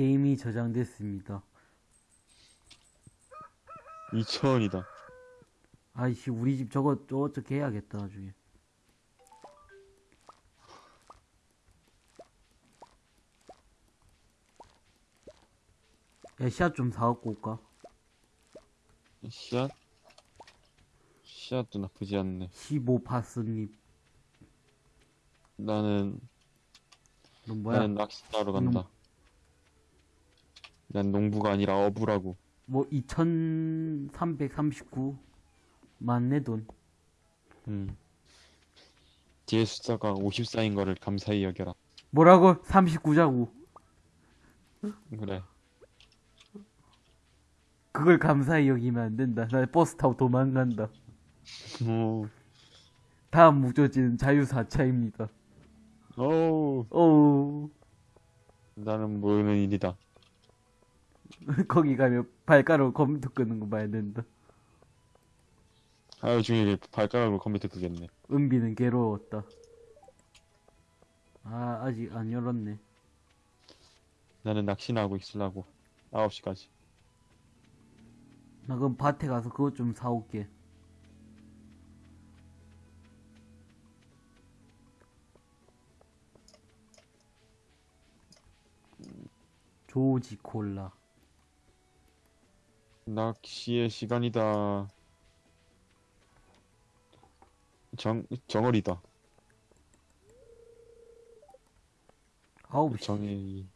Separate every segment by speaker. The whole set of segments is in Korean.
Speaker 1: 게임이 저장됐습니다.
Speaker 2: 2천원이다.
Speaker 1: 아이씨, 우리 집 저거, 저거 어떻게 해야겠다, 나중에. 야, 씨앗 좀 사갖고 올까?
Speaker 2: 씨앗? 씨앗도 나쁘지 않네.
Speaker 1: 15파스님.
Speaker 2: 나는,
Speaker 1: 너 뭐야?
Speaker 2: 나는 낚시하러 간다. 난 농부가 아니라 어부라고.
Speaker 1: 뭐, 2339. 맞네, 돈.
Speaker 2: 음. 뒤에 숫자가 54인 거를 감사히 여겨라.
Speaker 1: 뭐라고? 39자고.
Speaker 2: 그래.
Speaker 1: 그걸 감사히 여기면 안 된다. 나 버스 타고 도망간다.
Speaker 2: 오,
Speaker 1: 다음 목적지는 자유 4차입니다.
Speaker 2: 오,
Speaker 1: 어우,
Speaker 2: 나는 모르는 일이다.
Speaker 1: 거기 가면 발가락으로 컴퓨터 끄는 거 봐야 된다.
Speaker 2: 하루 종일 발가락으로 컴퓨터 끄겠네.
Speaker 1: 은비는 괴로웠다. 아, 아직 안 열었네.
Speaker 2: 나는 낚시나 하고 있으려고. 9시까지.
Speaker 1: 나 그럼 밭에 가서 그것 좀 사올게. 조지 콜라.
Speaker 2: 낚시의 시간이다. 정, 정월이다.
Speaker 1: 아우, 씨.
Speaker 2: 정이.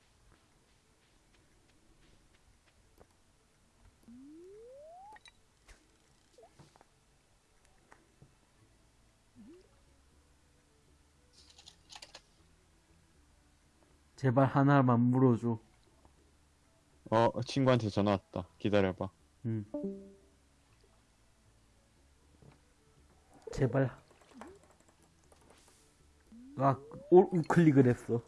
Speaker 1: 제발 하나만 물어줘.
Speaker 2: 어, 친구한테 전화 왔다. 기다려봐.
Speaker 1: 응. 제발. 아, 올 우클릭을 했어.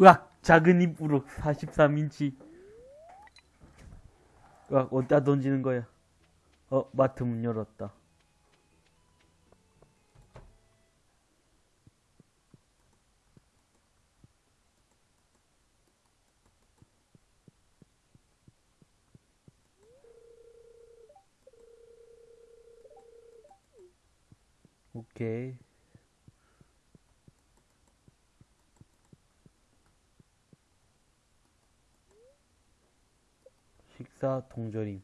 Speaker 1: 으악! 작은 입으로 43인치. 으악, 어디다 던지는 거야? 어, 마트 문 열었다. 오케이. 식사 동절임.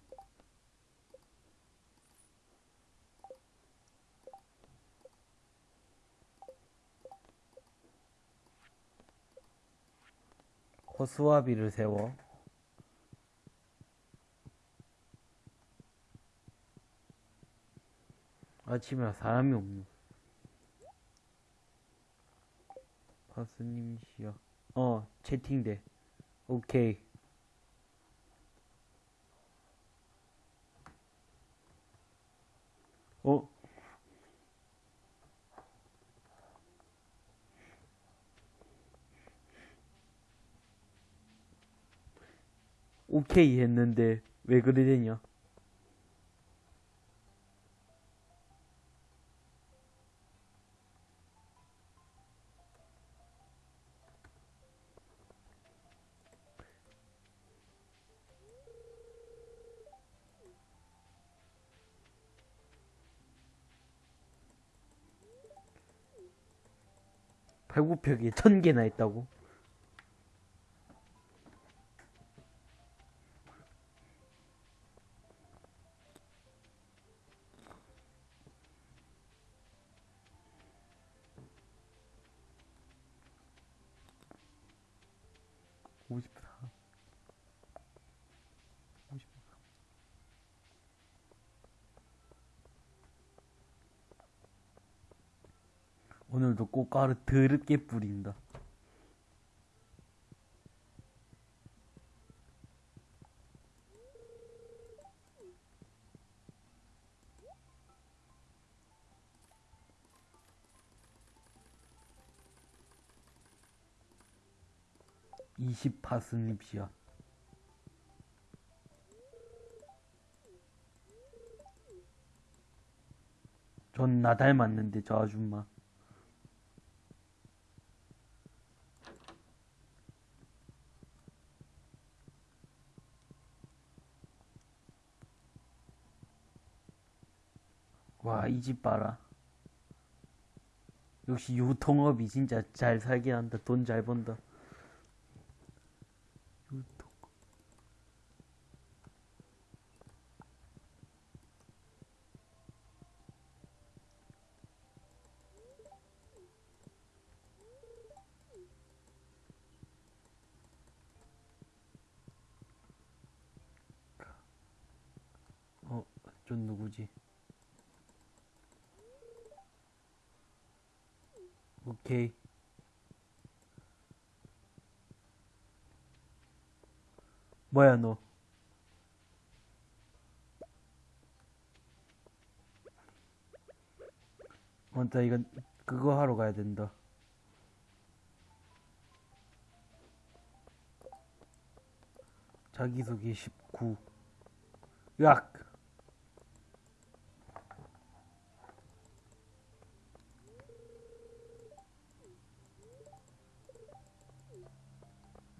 Speaker 1: 허수아비를 세워. 아침에 사람이 없네. 파스님이시여. 어, 채팅돼. 오케이. 어? 오케이 했는데 왜 그래 되냐? 발굽혀기 천 개나 있다고? 꽈로 더럽게 뿌린다. 20파스 립이야. 전 나 닮았는데 저 아줌마. 이 집 봐라. 역시 유통업이 진짜 잘 살긴 한다. 돈 잘 번다. 유통. 어, 전 누구지? 오케이. 뭐야 너? 맞다 이건 그거 하러 가야 된다. 자기소개 19. 으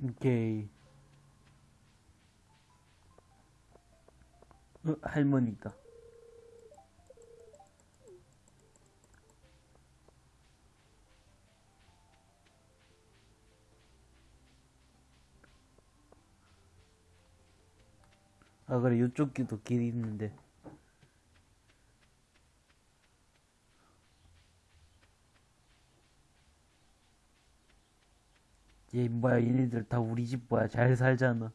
Speaker 1: 악! 오케이. 어, 할머니다. 아, 그래, 이쪽 길도 길이 있는데. 얘 뭐야, 얘네들 다 우리 집 뭐야, 잘 살잖아.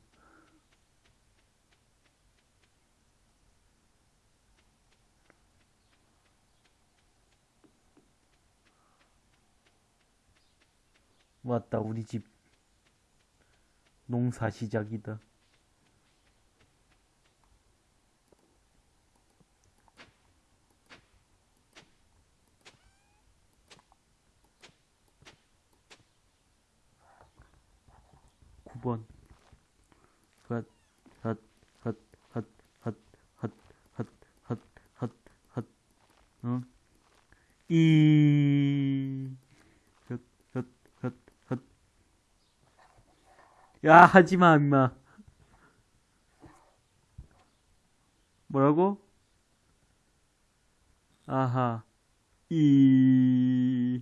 Speaker 1: 맞다, 우리 집 농사 시작이다. 야, 하지 마, 임마. 뭐라고? 아하. 이.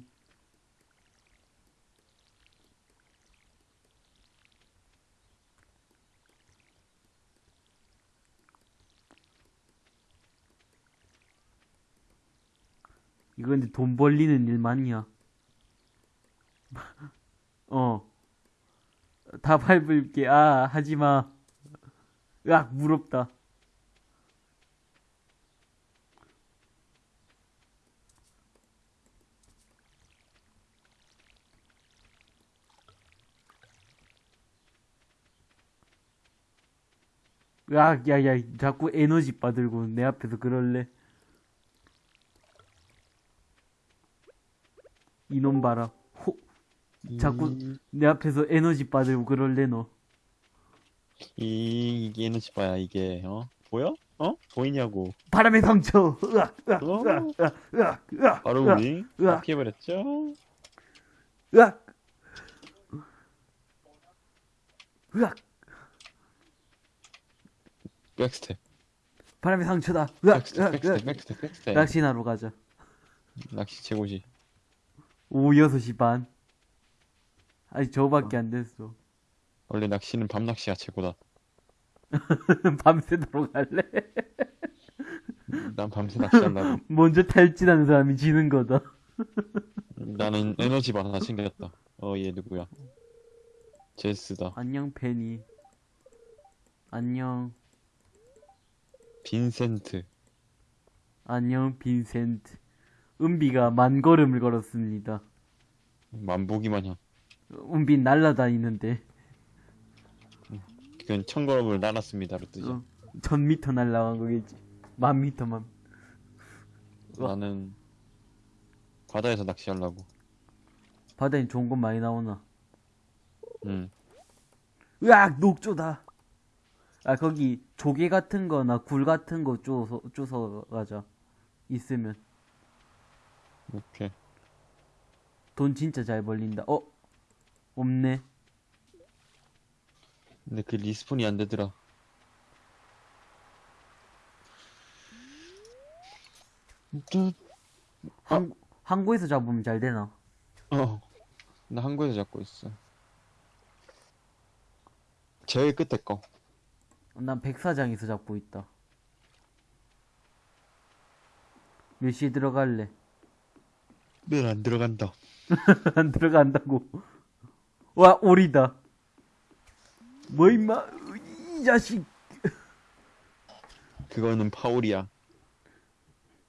Speaker 1: 이거 근데 돈 벌리는 일 맞냐? 어. 다 밟을게. 아, 하지 마. 으악, 무럽다. 으악, 야, 야, 자꾸 에너지 받들고 내 앞에서 그럴래? 이놈 봐라. 호, 자꾸 내 앞에서 에너지 받들고 그럴래, 너.
Speaker 2: 이, 이게 에너지 바야, 이게, 어? 보여? 어? 보이냐고.
Speaker 1: 바람의 상처. 으악, 으악,
Speaker 2: 어?
Speaker 1: 으악, 으악, 으악, 으악,
Speaker 2: 바로
Speaker 1: 으악,
Speaker 2: 우리
Speaker 1: 으악.
Speaker 2: 피해버렸죠?
Speaker 1: 으악. 으악.
Speaker 2: 백스텝.
Speaker 1: 바람의 상처다. 으악,
Speaker 2: 백스텝,
Speaker 1: 으악,
Speaker 2: 백스텝,
Speaker 1: 으악.
Speaker 2: 백스텝, 백스텝.
Speaker 1: 낚시나러 가자.
Speaker 2: 낚시 최고지.
Speaker 1: 오후 6시 반. 아니, 저거밖에 안 됐어.
Speaker 2: 원래 낚시는 밤 낚시가 최고다.
Speaker 1: 밤새도록 갈래?
Speaker 2: 난 밤새 낚시한다고.
Speaker 1: 먼저 탈진하는 사람이 지는 거다.
Speaker 2: 나는 에너지 바 하나 챙겼다. 어, 얘 누구야? 제스다.
Speaker 1: 안녕, 페니. 안녕.
Speaker 2: 빈센트.
Speaker 1: 안녕, 빈센트. 은비가 만 걸음을 걸었습니다.
Speaker 2: 만보기 마냥.
Speaker 1: 은비 날라다니는데,
Speaker 2: 그건 천걸음을 날았습니다로 뜨죠.
Speaker 1: 어, 천 미터 날라간 거겠지. 만 미터만.
Speaker 2: 나는 바다에서 낚시하려고.
Speaker 1: 바다엔 좋은 건 많이 나오나.
Speaker 2: 응.
Speaker 1: 으악, 녹조다. 아, 거기 조개 같은 거나 굴 같은 거 쪼서, 쪼서 가자. 있으면.
Speaker 2: 오케이.
Speaker 1: 돈 진짜 잘 벌린다. 어? 없네.
Speaker 2: 근데 그 리스폰이 안 되더라.
Speaker 1: 항, 항구에서 잡으면 잘 되나?
Speaker 2: 어. 나 한국에서 잡고 있어. 제일 끝에 거.
Speaker 1: 난 백사장에서 잡고 있다. 몇 시에 들어갈래?
Speaker 2: 늘안 들어간다.
Speaker 1: 안 들어간다고. 와, 오리다. 뭐, 임마, 이 자식.
Speaker 2: 그거는 파울이야.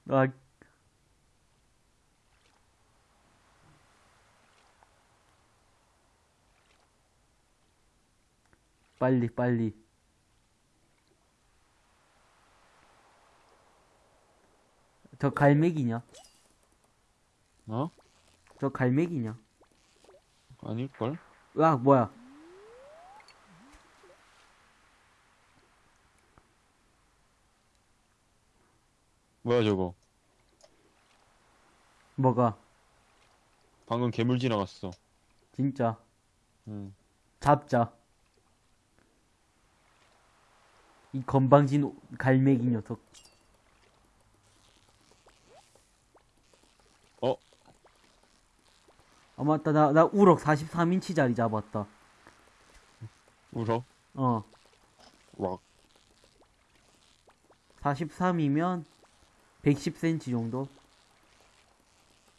Speaker 1: 아, 빨리, 빨리. 저 갈매기냐?
Speaker 2: 어?
Speaker 1: 저 갈매기냐?
Speaker 2: 아닐걸?
Speaker 1: 으악, 뭐야.
Speaker 2: 뭐야 저거?
Speaker 1: 뭐가?
Speaker 2: 방금 괴물 지나갔어.
Speaker 1: 진짜.
Speaker 2: 응.
Speaker 1: 잡자. 이 건방진 오- 갈매기 녀석.
Speaker 2: 어?
Speaker 1: 아, 맞다. 나, 나 우럭 43인치짜리 잡았다.
Speaker 2: 울어?
Speaker 1: 어.
Speaker 2: 락.
Speaker 1: 43이면 110cm 정도?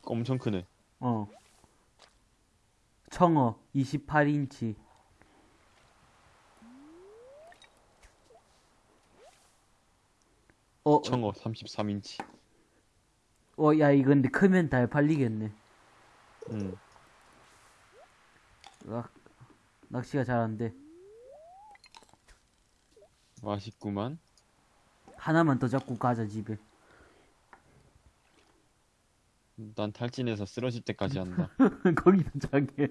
Speaker 2: 엄청 크네.
Speaker 1: 어. 청어 28인치. 어,
Speaker 2: 청어 33인치.
Speaker 1: 어, 야, 이거 근데 크면 잘 팔리겠네.
Speaker 2: 응.
Speaker 1: 으악, 낚시가 잘 안 돼.
Speaker 2: 맛있구만.
Speaker 1: 하나만 더 잡고 가자, 집에.
Speaker 2: 난 탈진해서 쓰러질 때까지 한다.
Speaker 1: 거기서 자게.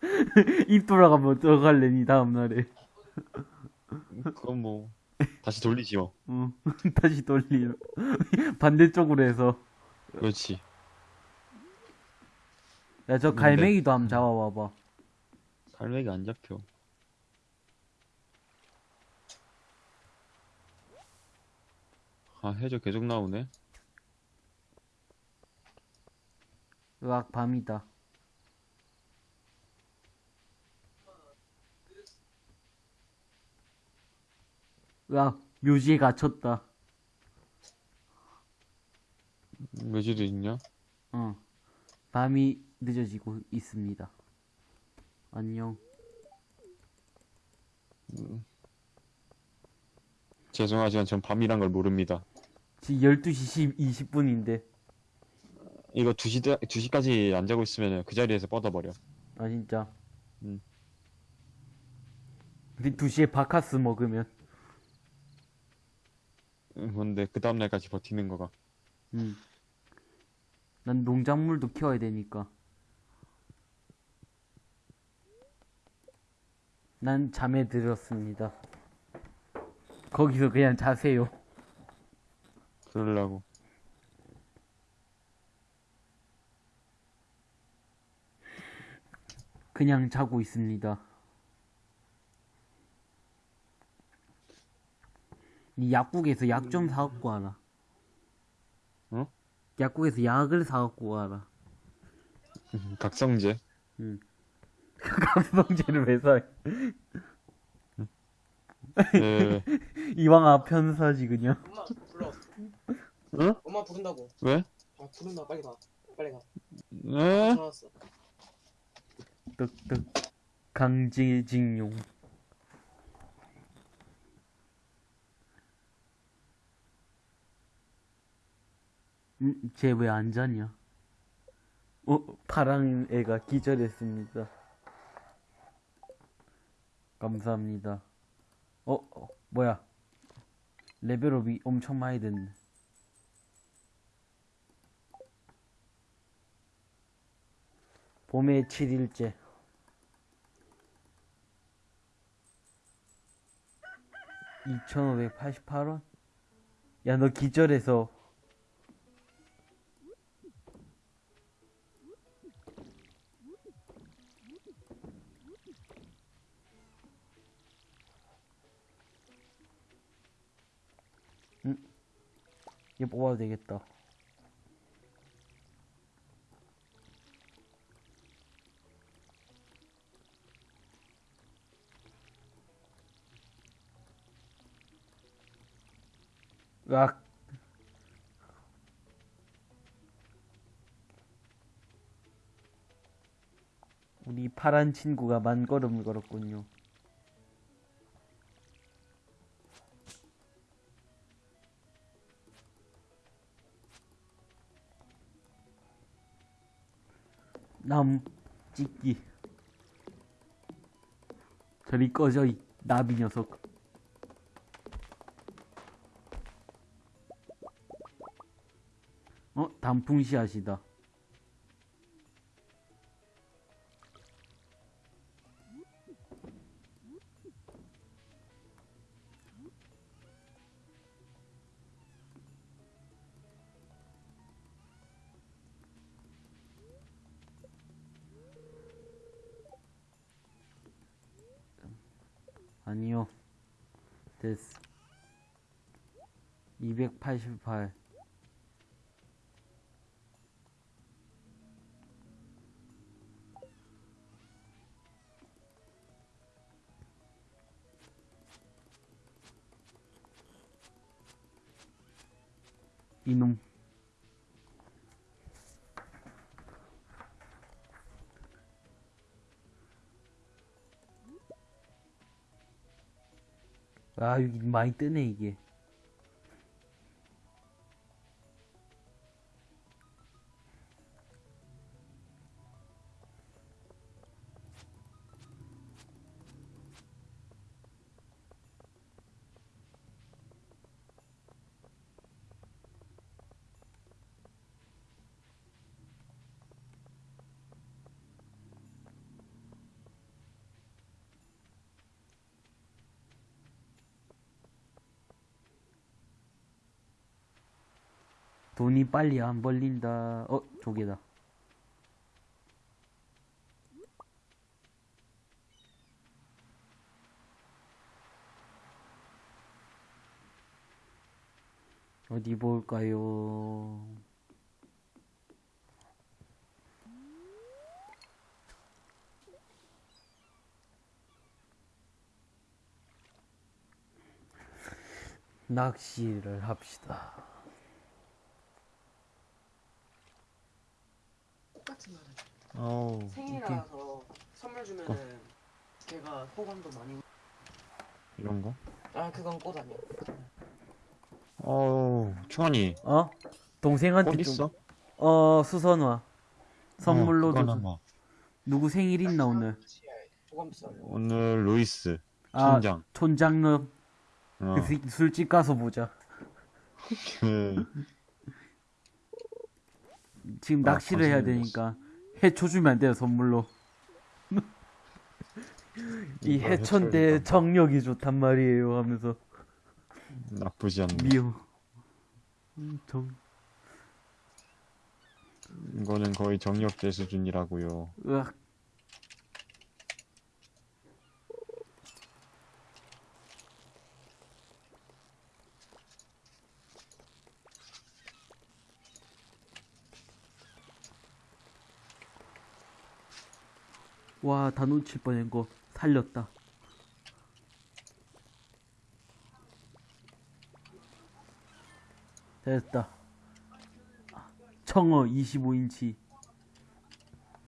Speaker 1: 입 돌아가면 어떡할래, 니 다음날에.
Speaker 2: 그건 뭐 다시 돌리지 뭐.
Speaker 1: 응. 다시 돌리. 반대쪽으로 해서.
Speaker 2: 그렇지.
Speaker 1: 야, 저
Speaker 2: 근데-
Speaker 1: 갈매기도 한번 잡아봐봐.
Speaker 2: 갈매기 안 잡혀. 아 해저 계속 나오네.
Speaker 1: 으악, 밤이다. 으악, 묘지에 갇혔다.
Speaker 2: 매주도 있냐?
Speaker 1: 어. 밤이 늦어지고 있습니다. 안녕.
Speaker 2: 죄송하지만 전 밤이란 걸 모릅니다.
Speaker 1: 지금 12시 20분인데.
Speaker 2: 이거 2시, 2시까지 안 자고 있으면 그 자리에서 뻗어버려.
Speaker 1: 아, 진짜.
Speaker 2: 음.
Speaker 1: 우리 2시에 바카스 먹으면.
Speaker 2: 응, 근데 그 다음날까지 버티는 거가.
Speaker 1: 음. 난 농작물도 키워야 되니까. 난 잠에 들었습니다. 거기서 그냥 자세요.
Speaker 2: 그러려고.
Speaker 1: 그냥 자고 있습니다. 이 약국에서 약 좀 사갖고 와라.
Speaker 2: 어?
Speaker 1: 약국에서 약을 사갖고 와라.
Speaker 2: 각성제.
Speaker 1: 감성제를 왜 사?
Speaker 2: 네.
Speaker 1: 이왕 아편사지 그냥.
Speaker 3: 엄마 불러.
Speaker 2: 응?
Speaker 3: 엄마 부른다고.
Speaker 2: 왜?
Speaker 3: 아 부른다 빨리 가. 빨리 가.
Speaker 2: 네?
Speaker 3: 전화 왔어.
Speaker 1: 떡떡 강제징용. 음, 쟤왜 안 자냐? 어, 파랑 애가 기절했습니다. 감사합니다. 어, 어 뭐야? 레벨업이 엄청 많이 됐네. 봄의 7일째. 2588원? 야, 너 기절해서 얘 뽑아도 되겠다. 으악. 우리 파란 친구가 만 걸음을 걸었군요. 나무 찍기. 저리 꺼져, 이 나비 녀석. 어? 단풍 씨앗이다. 아니요. 됐어. 288. 아, 많이 뜨네, 이게. 돈이 빨리 안 벌린다. 어, 조개다. 어디 볼까요? 낚시를 합시다.
Speaker 3: 똑같은 말은
Speaker 2: 어우
Speaker 3: 생일이라서 선물 주면은 걔가 호감도 많이
Speaker 2: 이런 거?
Speaker 3: 아 그건 꽃 아니야
Speaker 2: 어우 충환이
Speaker 1: 어? 동생한테
Speaker 2: 있어?
Speaker 1: 어, 수선화. 선물로
Speaker 2: 어,
Speaker 1: 줘.
Speaker 2: 그거나 뭐.
Speaker 1: 누구 생일 있나, 오늘?
Speaker 3: 호감 비싸요
Speaker 2: 오늘 루이스
Speaker 1: 아,
Speaker 2: 촌장
Speaker 1: 촌장놈.
Speaker 2: 어,
Speaker 1: 그 술집 가서 보자.
Speaker 2: 그
Speaker 1: 지금
Speaker 2: 아,
Speaker 1: 낚시를 해야 되니까 해초 주면 안 돼요, 선물로. 이 해천대. 정력이 좋단 말이에요 하면서
Speaker 2: 나쁘지 않네
Speaker 1: 미워. 음, 정,
Speaker 2: 이거는 거의 정력제 수준이라고요
Speaker 1: 으악. 와, 다 놓칠 거 살렸다. 됐다. 청어 25인치.